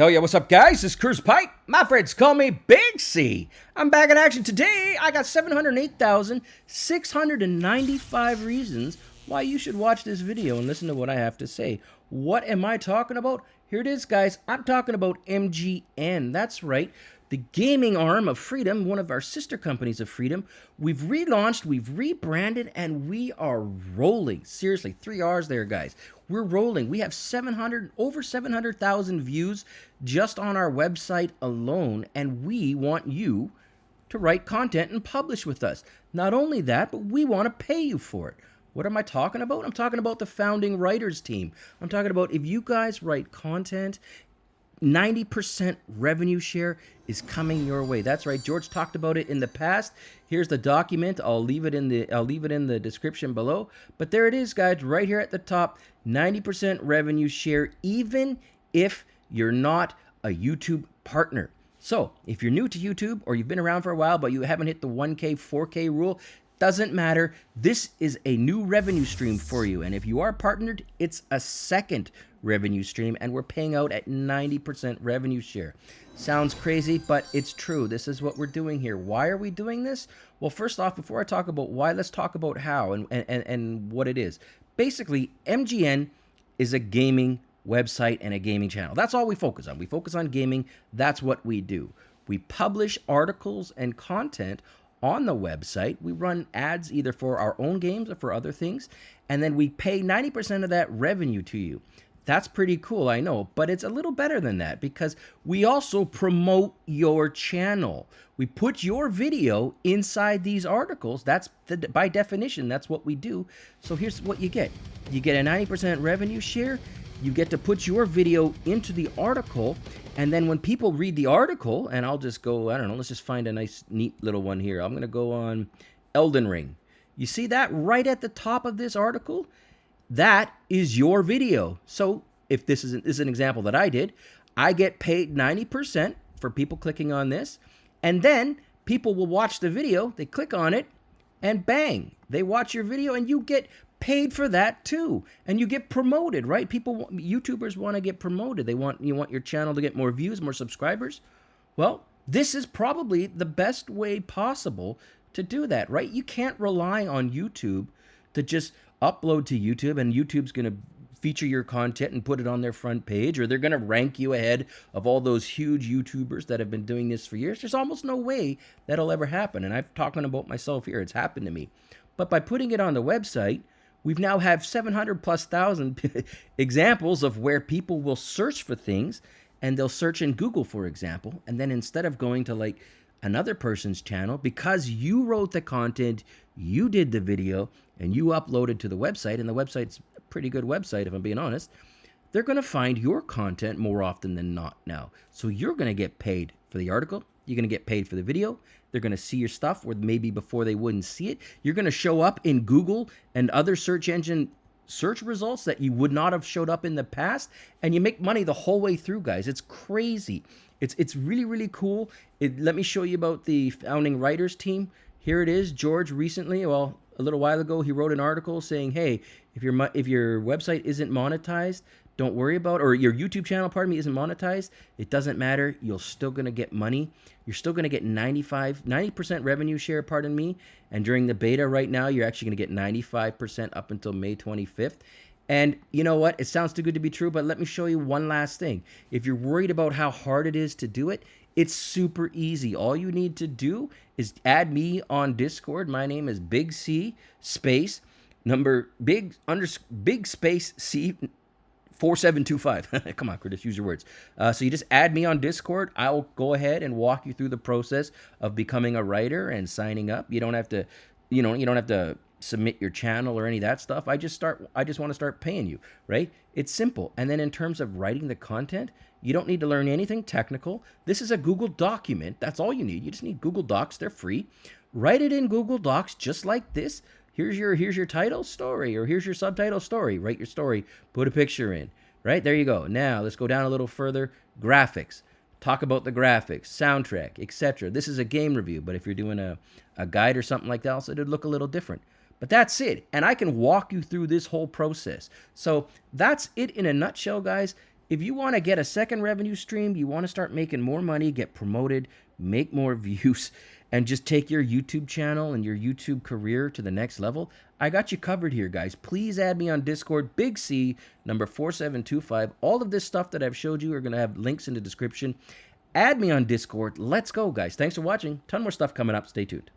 Hell yeah, what's up, guys? This is Curse Pipe. My friends call me Big C. I'm back in action today. I got 708,695 reasons why you should watch this video and listen to what I have to say. What am I talking about? Here it is, guys. I'm talking about MGN. That's right the gaming arm of Freedom, one of our sister companies of Freedom. We've relaunched, we've rebranded, and we are rolling. Seriously, three R's there, guys. We're rolling. We have 700, over 700,000 views just on our website alone, and we want you to write content and publish with us. Not only that, but we want to pay you for it. What am I talking about? I'm talking about the founding writers team. I'm talking about if you guys write content 90% revenue share is coming your way. That's right. George talked about it in the past. Here's the document. I'll leave it in the I'll leave it in the description below. But there it is, guys, right here at the top. 90% revenue share even if you're not a YouTube partner. So, if you're new to YouTube or you've been around for a while but you haven't hit the 1K, 4K rule, doesn't matter. This is a new revenue stream for you. And if you are partnered, it's a second revenue stream. And we're paying out at 90% revenue share. Sounds crazy, but it's true. This is what we're doing here. Why are we doing this? Well, first off, before I talk about why, let's talk about how and, and, and what it is. Basically, MGN is a gaming website and a gaming channel. That's all we focus on. We focus on gaming. That's what we do. We publish articles and content on the website. We run ads either for our own games or for other things, and then we pay 90% of that revenue to you. That's pretty cool, I know, but it's a little better than that because we also promote your channel. We put your video inside these articles. That's the, by definition, that's what we do. So here's what you get. You get a 90% revenue share you get to put your video into the article and then when people read the article and i'll just go i don't know let's just find a nice neat little one here. I'm going to go on elden ring. You see that right at the top of this article? That is your video. So if this is an, this is an example that i did i get paid 90% for people clicking on this and then people will watch the video they click on it and bang they watch your video and you get paid for that too. And you get promoted right? People youtubers want to get promoted. They want you want your channel to get more views more subscribers. Well this is probably the best way possible to do that right? You can't rely on youtube to just upload to youtube and youtube's going to feature your content and put it on their front page or they're going to rank you ahead of all those huge youtubers that have been doing this for years. There's almost no way that'll ever happen and i'm talking about myself here. It's happened to me. But by putting it on the website We've now have 700 plus thousand examples of where people will search for things and they'll search in Google, for example. And then instead of going to like another person's channel, because you wrote the content, you did the video, and you uploaded to the website, and the website's a pretty good website, if I'm being honest, they're going to find your content more often than not now. So you're going to get paid for the article, you're going to get paid for the video. They're going to see your stuff where maybe before they wouldn't see it. You're going to show up in Google and other search engine search results that you would not have showed up in the past and you make money the whole way through guys it's crazy it's it's really really cool it, let me show you about the founding writers team here it is george recently well a little while ago he wrote an article saying hey if your if your website isn't monetized don't worry about or your YouTube channel, pardon me, isn't monetized, it doesn't matter. You're still going to get money. You're still going to get 95, 90% revenue share, pardon me. And during the beta right now, you're actually going to get 95% up until May 25th. And you know what? It sounds too good to be true, but let me show you one last thing. If you're worried about how hard it is to do it, it's super easy. All you need to do is add me on Discord. My name is Big C space number big under big space C 4725. Come on, Curtis, use your words. Uh, so you just add me on Discord. I'll go ahead and walk you through the process of becoming a writer and signing up. You don't have to, you know, you don't have to submit your channel or any of that stuff. I just start I just want to start paying you, right? It's simple. And then in terms of writing the content, you don't need to learn anything technical. This is a Google document. That's all you need. You just need Google Docs. They're free. Write it in Google Docs just like this here's your here's your title story or here's your subtitle story write your story put a picture in right there you go now let's go down a little further graphics talk about the graphics soundtrack etc this is a game review but if you're doing a, a guide or something like that it'd look a little different but that's it and i can walk you through this whole process so that's it in a nutshell guys If you want to get a second revenue stream, you want to start making more money, get promoted, make more views, and just take your YouTube channel and your YouTube career to the next level, I got you covered here, guys. Please add me on Discord, Big C, number 4725. All of this stuff that I've showed you are going to have links in the description. Add me on Discord. Let's go, guys. Thanks for watching. Ton more stuff coming up. Stay tuned.